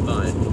divine.